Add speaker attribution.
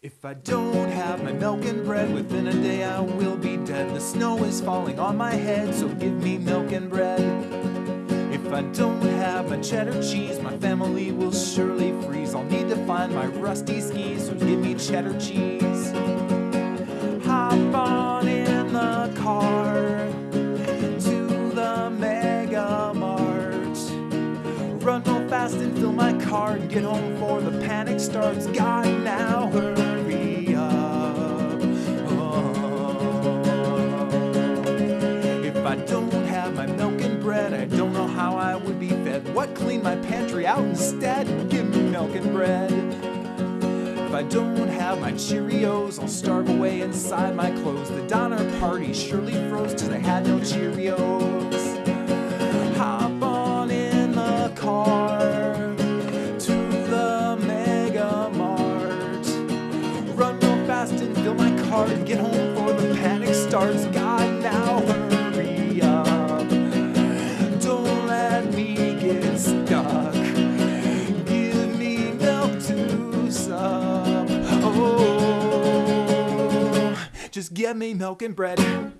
Speaker 1: If I don't have my milk and bread, within a day I will be dead. The snow is falling on my head, so give me milk and bread. If I don't have my cheddar cheese, my family will surely freeze. I'll need to find my rusty skis, so give me cheddar cheese. Hop on in the car to the Mega Mart. Run real fast and fill my car and get home before the panic starts. God, now hurry my pantry out instead? Give me milk and bread. If I don't have my Cheerios, I'll starve away inside my clothes. The Donner Party surely froze cause I had no Cheerios. Hop on in the car to the Mega Mart. Run real fast and fill my cart and get home before the panic starts. God, just give me milk and bread.